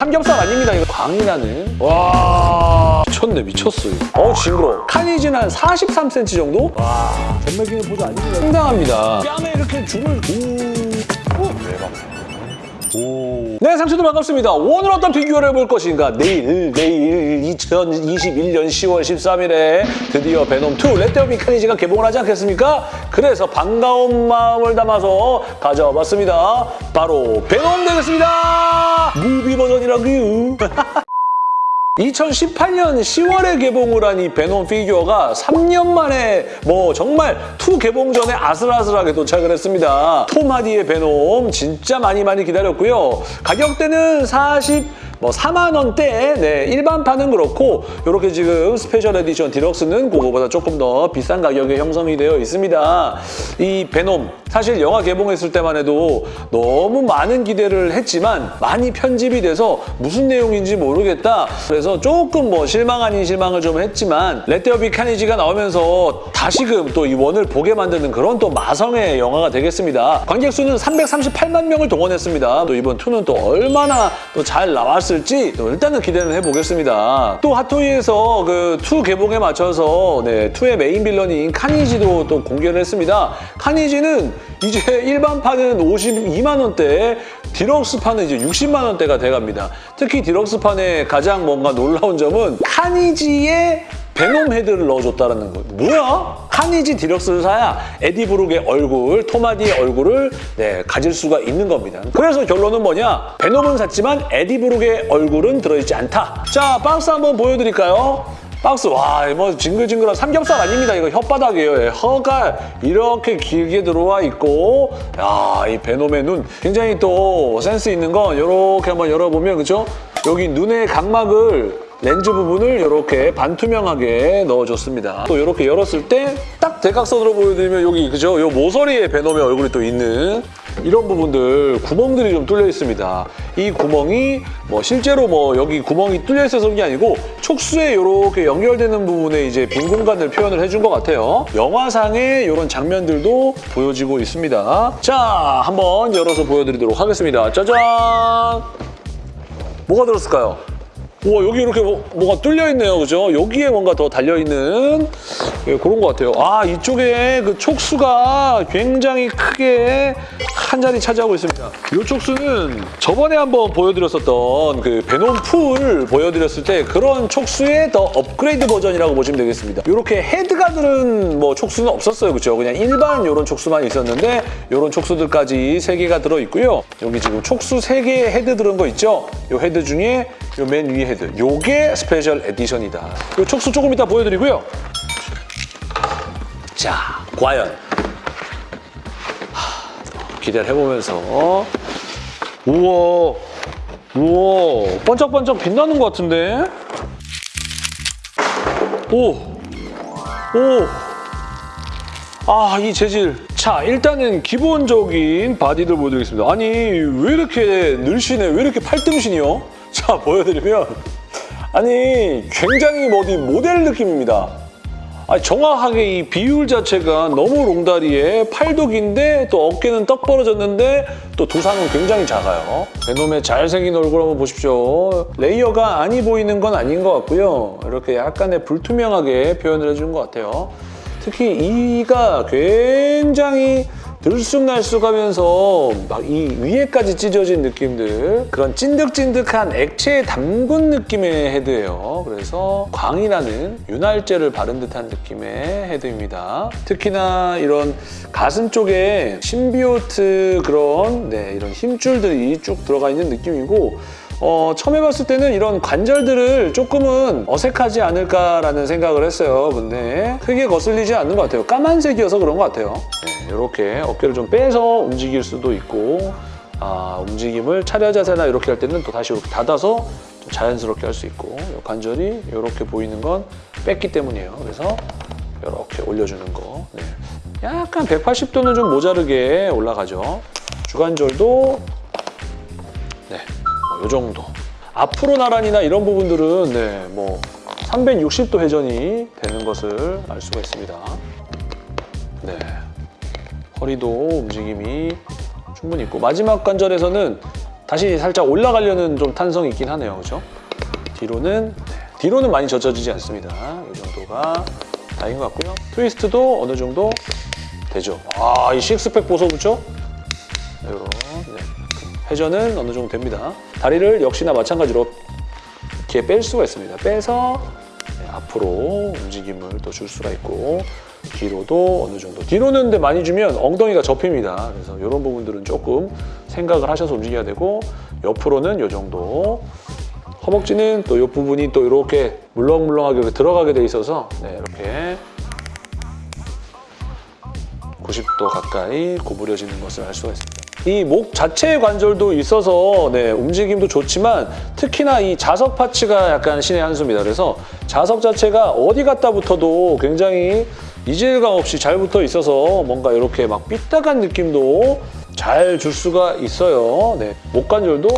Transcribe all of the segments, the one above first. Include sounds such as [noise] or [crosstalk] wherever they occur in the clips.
삼겹살 아닙니다. 이거 광이 나는. 와 미쳤네 미쳤어. 이거. 어 징그러. 카니지는 한 43cm 정도? 와 전매기는 보조 아닙니다. 상당합니다. 뺨에 이렇게 죽을. 오. 오. 대박. 오. 네, 상추들 반갑습니다. 오늘 어떤 비교를 해볼 것인가? 내일, 내일 2021년 10월 13일에 드디어 베놈2 레테오 미카니지가 개봉을 하지 않겠습니까? 그래서 반가운 마음을 담아서 가져와 봤습니다. 바로 베놈 되겠습니다. movie 버전이라고요. [laughs] 2018년 10월에 개봉을 한 이 베놈 피규어가 3년 만에 뭐 정말 2 개봉 전에 아슬아슬하게 도착을 했습니다. 톰 하디의 베놈 진짜 많이 많이 기다렸고요. 가격대는 40... 뭐 4만 원대, 네 일반판은 그렇고 이렇게 지금 special edition deluxe는 그거보다 조금 더 비싼 가격에 형성이 되어 있습니다. 이 베놈 사실 영화 개봉했을 때만 해도 너무 많은 기대를 했지만 많이 편집이 돼서 무슨 내용인지 모르겠다. 그래서 조금 뭐 실망 아닌 실망을 좀 했지만 Let There Be Carnage가 나오면서 다시금 또 이 one을 보게 만드는 그런 또 마성의 영화가 되겠습니다. 관객 수는 338만 명을 동원했습니다. 또 이번 2는 또 얼마나 또 잘 나왔을지 또 일단은 기대는 해보겠습니다. 또 핫토이에서 그2 개봉에 맞춰서 네, 2의 메인 빌런인 카니지도 또 공개를 했습니다. 카니지는 이제 일반판은 52만 원대, 디럭스판은 이제 60만 원대가 돼갑니다. 특히 디럭스판의 가장 뭔가 놀라운 점은 카니지의 베놈 헤드를 넣어줬다는 거. 뭐야? 카니지 디럭스를 사야 에디 브룩의 얼굴, 톰 하디의 얼굴을 네, 가질 수가 있는 겁니다. 그래서 결론은 뭐냐? 베놈은 샀지만 에디 브룩의 얼굴은 들어있지 않다. 자, 박스 한번 보여드릴까요? 박스 와 뭐 징글징글한 삼겹살 아닙니다. 이거 혓바닥이에요. 예, 혀가 이렇게 길게 들어와 있고 야이 베놈의 눈. 굉장히 또 센스 있는 건 이렇게 한번 열어보면 그죠? 여기 눈의 각막을 렌즈 부분을 이렇게 반투명하게 넣어줬습니다. 또 이렇게 열었을 때 딱 대각선으로 보여드리면 여기 그죠? 요 모서리에 베놈의 얼굴이 또 있는 이런 부분들 구멍들이 좀 뚫려 있습니다. 이 구멍이 뭐 실제로 뭐 여기 구멍이 뚫려 있어서 그런 게 아니고 촉수에 이렇게 연결되는 부분에 이제 빈 공간을 표현을 해준 것 같아요. 영화상의 이런 장면들도 보여지고 있습니다. 자, 한번 열어서 보여드리도록 하겠습니다. 짜잔! 뭐가 들었을까요? 우와 여기 이렇게 뭐, 뭐가 뚫려 있네요 그죠 여기에 뭔가 더 달려 있는 예, 그런 것 같아요. 아 이쪽에 그 촉수가 굉장히 크게 한 자리 차지하고 있습니다. 이 촉수는 저번에 한번 보여드렸었던 그 베놈 풀 보여드렸을 때 그런 촉수의 더 업그레이드 버전이라고 보시면 되겠습니다. 이렇게 헤드가 들은 뭐 촉수는 없었어요. 그죠 그냥 일반 이런 촉수만 있었는데 이런 촉수들까지 세 개가 들어있고요. 여기 지금 촉수 세 개의 헤드 들은 거 있죠? 이 헤드 중에 이 맨 위에 헤드. 요게 special edition이다. 요 촉수 조금 이따 보여드리고요. 자, 과연 하, 기대를 해보면서 우와, 우와, 반짝반짝 빛나는 것 같은데? 오, 오, 아, 이 재질. 자, 일단은 기본적인 바디들 보여드리겠습니다. 아니, 왜 이렇게 늘씬해? 왜 이렇게 팔등신이요? 자, 보여드리면 아니, 굉장히 뭐 어디 모델 느낌입니다. 정확하게 이 비율 자체가 너무 롱다리에 팔도 긴데 또 어깨는 떡 벌어졌는데 또 두상은 굉장히 작아요. 베놈의 잘생긴 얼굴 한번 보십시오. 레이어가 아니 보이는 건 아닌 것 같고요. 이렇게 약간의 불투명하게 표현을 해준 것 같아요. 특히 이가 굉장히 들쑥날쑥하면서 막 이 위에까지 찢어진 느낌들 그런 찐득찐득한 액체에 담근 느낌의 헤드예요. 그래서 광이 나는 윤활제를 바른 듯한 느낌의 헤드입니다. 특히나 이런 가슴 쪽에 심비오트 그런 네, 이런 힘줄들이 쭉 들어가 있는 느낌이고 어, 처음 해봤을 때는 이런 관절들을 조금은 어색하지 않을까라는 생각을 했어요. 근데 크게 거슬리지 않는 것 같아요. 까만색이어서 그런 것 같아요. 네, 이렇게 어깨를 좀 빼서 움직일 수도 있고 아, 움직임을 차려 자세나 이렇게 할 때는 또 다시 이렇게 닫아서 좀 자연스럽게 할 수 있고 이 관절이 이렇게 보이는 건 뺐기 때문이에요. 그래서 이렇게 올려주는 거. 네. 약간 180도는 좀 모자르게 올라가죠. 주관절도 네. 이 정도. 앞으로 나란이나 이런 부분들은 네, 뭐 360도 회전이 되는 것을 알 수가 있습니다. 네, 허리도 움직임이 충분히 있고 마지막 관절에서는 다시 살짝 올라가려는 좀 탄성이 있긴 하네요. 그죠? 뒤로는 네, 뒤로는 많이 젖어지지 않습니다. 이 정도가 다인 것 같고요. 트위스트도 어느 정도 되죠. 아, 이 식스팩 보소 그죠? 이런 네. 회전은 어느 정도 됩니다. 다리를 역시나 마찬가지로 이렇게 뺄 수가 있습니다. 빼서 네, 앞으로 움직임을 또 줄 수가 있고 뒤로도 어느 정도 뒤로는 근데 많이 주면 엉덩이가 접힙니다. 그래서 이런 부분들은 조금 생각을 하셔서 움직여야 되고 옆으로는 이 정도 허벅지는 또 이 부분이 또 이렇게 물렁물렁하게 들어가게 돼 있어서 네, 이렇게 90도 가까이 구부려지는 것을 알 수가 있습니다. 이 목 자체의 관절도 있어서 네, 움직임도 좋지만 특히나 이 자석 파츠가 약간 신의 한 수입니다. 그래서 자석 자체가 어디 갖다 붙어도 굉장히 이질감 없이 잘 붙어 있어서 뭔가 이렇게 막 삐딱한 느낌도 잘 줄 수가 있어요. 네, 목 관절도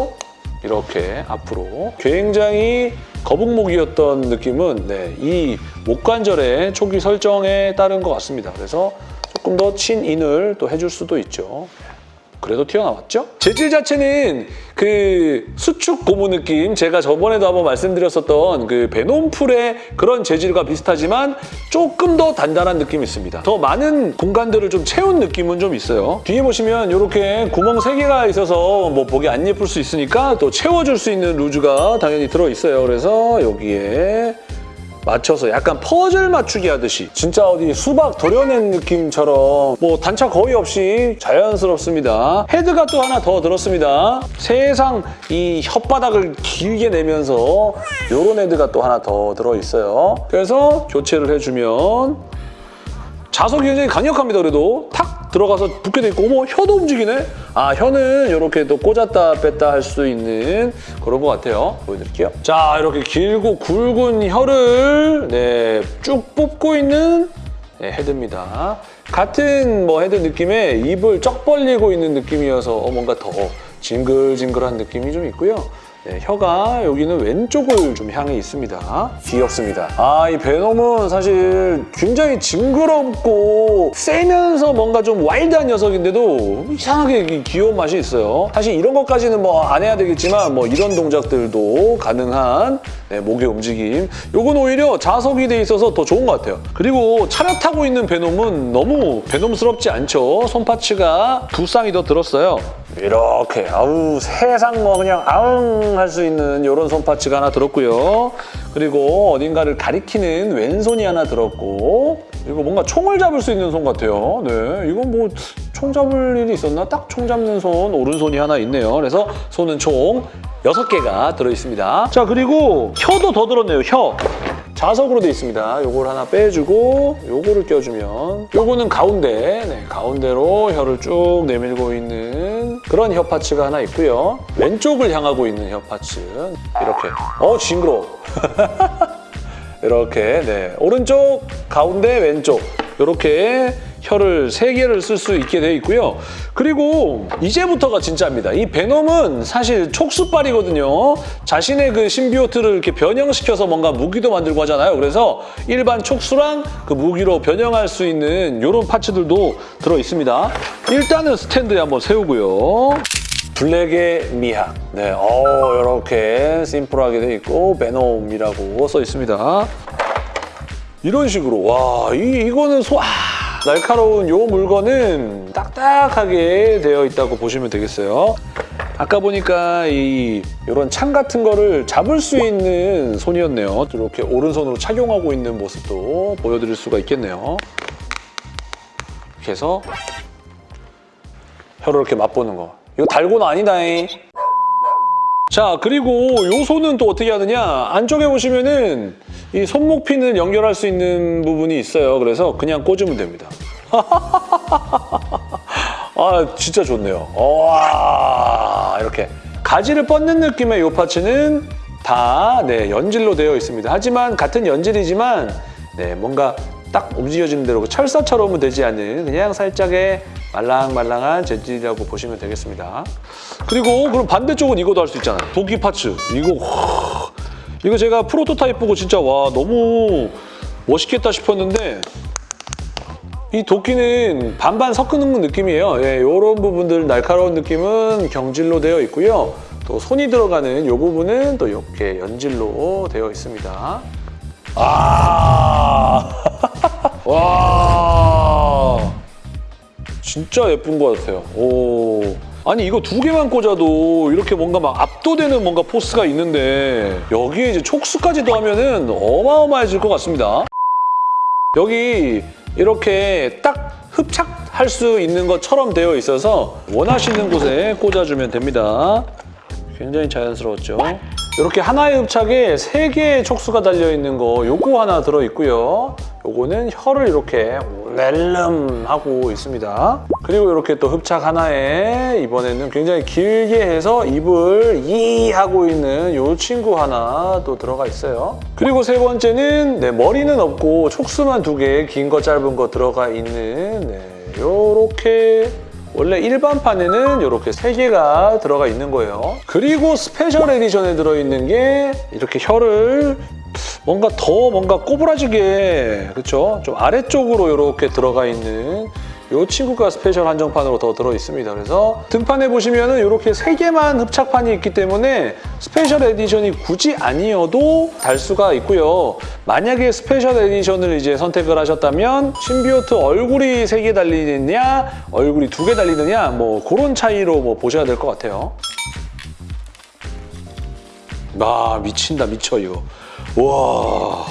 이렇게 앞으로 굉장히 거북목이었던 느낌은 네, 이 목관절의 초기 설정에 따른 것 같습니다. 그래서 조금 더 친인을 또 해줄 수도 있죠. 그래도 튀어나왔죠? 재질 자체는 그 수축 고무 느낌 제가 저번에도 한번 말씀드렸었던 그 베놈풀의 그런 재질과 비슷하지만 조금 더 단단한 느낌이 있습니다. 더 많은 공간들을 좀 채운 느낌은 좀 있어요. 뒤에 보시면 이렇게 구멍 3개가 있어서 뭐 보기 안 예쁠 수 있으니까 또 채워줄 수 있는 루즈가 당연히 들어있어요. 그래서 여기에 맞춰서 약간 퍼즐 맞추기 하듯이 진짜 어디 수박 도려낸 느낌처럼 뭐 단차 거의 없이 자연스럽습니다. 헤드가 또 하나 더 들었습니다. 세상 이 혓바닥을 길게 내면서 이런 헤드가 또 하나 더 들어있어요. 그래서 교체를 해주면 자석이 굉장히 강력합니다. 그래도 탁 들어가서 붙게 돼 있고 어머 혀도 움직이네. 아 혀는 이렇게 또 꽂았다 뺐다 할 수 있는 그런 것 같아요. 보여드릴게요. 자 이렇게 길고 굵은 혀를 네, 쭉 뽑고 있는 네, 헤드입니다. 같은 뭐 헤드 느낌에 입을 쩍 벌리고 있는 느낌이어서 어, 뭔가 더 징글징글한 느낌이 좀 있고요. 네, 혀가 여기는 왼쪽을 좀 향해 있습니다. 귀엽습니다. 아, 이 베놈은 사실 굉장히 징그럽고 세면서 뭔가 좀 와일드한 녀석인데도 이상하게 이 귀여운 맛이 있어요. 사실 이런 것까지는 뭐 안 해야 되겠지만 뭐 이런 동작들도 가능한 네, 목의 움직임. 요건 오히려 자석이 돼 있어서 더 좋은 것 같아요. 그리고 차렷하고 있는 베놈은 너무 베놈스럽지 않죠. 손파츠가 두 쌍이 더 들었어요. 이렇게 아우 세상 뭐 그냥 아웅 할 수 있는 이런 손파츠가 하나 들었고요. 그리고 어딘가를 가리키는 왼손이 하나 들었고 그리고 뭔가 총을 잡을 수 있는 손 같아요. 네, 이건 뭐 총 잡을 일이 있었나? 딱 총 잡는 손 오른손이 하나 있네요. 그래서 손은 총 여섯 개가 들어있습니다. 자 그리고 혀도 더 들었네요. 혀. 자석으로 돼 있습니다. 요걸 하나 빼주고 요거를 껴주면 요거는 가운데, 네, 가운데로 혀를 쭉 내밀고 있는 그런 혀 파츠가 하나 있고요. 왼쪽을 향하고 있는 혀 파츠 이렇게. 어 징그러워. [laughs] 이렇게 네 오른쪽, 가운데, 왼쪽 이렇게 혀를 세 개를 쓸 수 있게 되어 있고요. 그리고 이제부터가 진짜입니다. 이 베놈은 사실 촉수빨이거든요. 자신의 그 신비오트를 이렇게 변형시켜서 뭔가 무기도 만들고 하잖아요. 그래서 일반 촉수랑 그 무기로 변형할 수 있는 이런 파츠들도 들어 있습니다. 일단은 스탠드에 한번 세우고요. 블랙의 미학. 네, 어, 이렇게 심플하게 돼 있고 베놈이라고 써 있습니다. 이런 식으로 와, 이, 이거는 소... 아, 날카로운 이 물건은 딱딱하게 되어 있다고 보시면 되겠어요. 아까 보니까 이 이런 창 같은 거를 잡을 수 있는 손이었네요. 이렇게 오른손으로 착용하고 있는 모습도 보여드릴 수가 있겠네요. 이렇게 해서 혀를 이렇게 맛보는 거. 이거 달고는 아니다잉. 자 그리고 요 손은 또 어떻게 하느냐? 안쪽에 보시면은 이 손목 핀을 연결할 수 있는 부분이 있어요. 그래서 그냥 꽂으면 됩니다. [laughs] 아 진짜 좋네요. 와 이렇게 가지를 뻗는 느낌의 이 파츠는 다 네, 연질로 되어 있습니다. 하지만 같은 연질이지만 네, 뭔가 딱 움직여지는 대로 철사처럼은 되지 않는 그냥 살짝의 말랑말랑한 재질이라고 보시면 되겠습니다. 그리고 그럼 반대쪽은 이거도 할 수 있잖아요. 도끼 파츠. 이거 와, 이거 제가 프로토타입 보고 진짜 와 너무 멋있겠다 싶었는데 이 도끼는 반반 섞는 느낌이에요. 예, 이런 부분들 날카로운 느낌은 경질로 되어 있고요. 또 손이 들어가는 이 부분은 또 이렇게 연질로 되어 있습니다. 아, [laughs] 와, 진짜 예쁜 것 같아요. 오. 아니 이거 두 개만 꽂아도 이렇게 뭔가 막 압도되는 뭔가 포스가 있는데 여기에 이제 촉수까지 더하면은 어마어마해질 것 같습니다. 여기 이렇게 딱 흡착할 수 있는 것처럼 되어 있어서 원하시는 곳에 꽂아주면 됩니다. 굉장히 자연스러웠죠? 이렇게 하나의 흡착에 세 개의 촉수가 달려있는 거 요거 하나 들어있고요. 요거는 혀를 이렇게 낼름 하고 있습니다. 그리고 이렇게 또 흡착 하나에 이번에는 굉장히 길게 해서 입을 이 하고 있는 요 친구 하나 또 들어가 있어요. 그리고 세 번째는 네, 머리는 없고 촉수만 두 개, 긴 거 짧은 거 들어가 있는 네, 요렇게 원래 일반판에는 이렇게 세개가 들어가 있는 거예요. 그리고 special edition에 들어있는 게 이렇게 혀를 뭔가 더 뭔가 꼬부라지게 그렇죠? 좀 아래쪽으로 이렇게 들어가 있는 이 친구가 special 한정판으로 더 들어 있습니다. 그래서 등판에 보시면 은 이렇게 세 개만 흡착판이 있기 때문에 special edition이 굳이 아니어도 달 수가 있고요. 만약에 special edition을 이제 선택을 하셨다면 심비오트 얼굴이 세개 달리느냐, 얼굴이 두개 달리느냐, 뭐 그런 차이로 뭐 보셔야 될 것 같아요. 아 미친다 미쳐 이거. 와.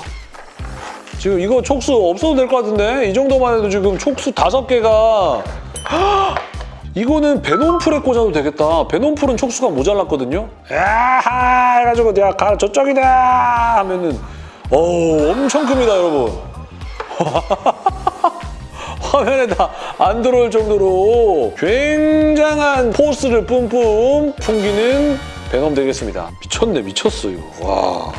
지금 이거 촉수 없어도 될 것 같은데? 이 정도만 해도 지금 촉수 다섯 개가 이거는 베논풀에 꽂아도 되겠다. 베논풀은 촉수가 모자랐거든요. 야하 해가지고 내가 가 저쪽이다 하면은 어우 엄청 큽니다 여러분. [laughs] 화면에 다 안 들어올 정도로 굉장한 포스를 뿜뿜 풍기는 베놈 되겠습니다. 미쳤네 미쳤어 이거. 와.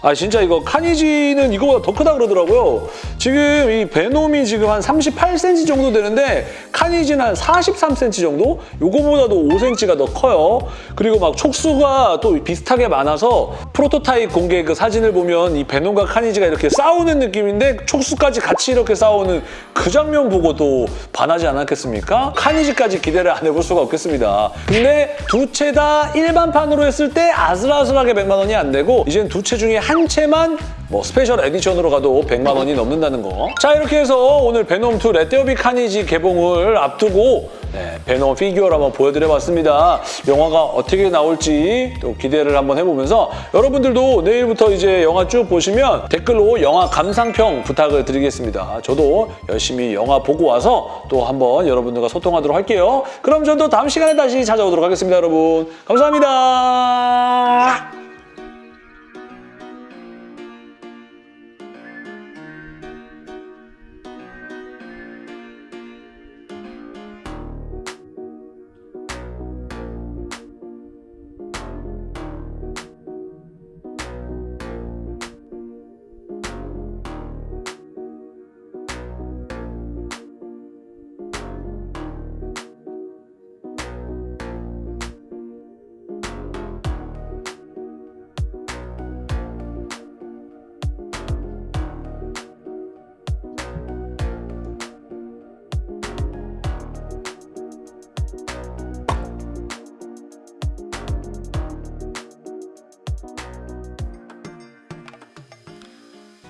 아 진짜 이거 카니지는 이거보다 더 크다 그러더라고요. 지금 이 베놈이 지금 한 38cm 정도 되는데 카니지는 한 43cm 정도? 요거보다도 5cm가 더 커요. 그리고 막 촉수가 또 비슷하게 많아서 프로토타입 공개 그 사진을 보면 이 베놈과 카니지가 이렇게 싸우는 느낌인데 촉수까지 같이 이렇게 싸우는 그 장면 보고도 반하지 않았겠습니까? 카니지까지 기대를 안 해볼 수가 없겠습니다. 근데 두 채 다 일반판으로 했을 때 아슬아슬하게 100만 원이 안 되고 이젠 두 채 중에 한 채만 뭐 special edition으로 가도 100만 원이 넘는다는 거. 자 이렇게 해서 오늘 베놈2 Let There Be Carnage 개봉을 앞두고 네, 베놈 피규어를 한번 보여드려봤습니다. 영화가 어떻게 나올지 또 기대를 한번 해보면서 여러분들도 내일부터 이제 영화 쭉 보시면 댓글로 영화 감상평 부탁을 드리겠습니다. 저도 열심히 영화 보고 와서 또 한번 여러분들과 소통하도록 할게요. 그럼 저도 다음 시간에 다시 찾아오도록 하겠습니다, 여러분. 감사합니다.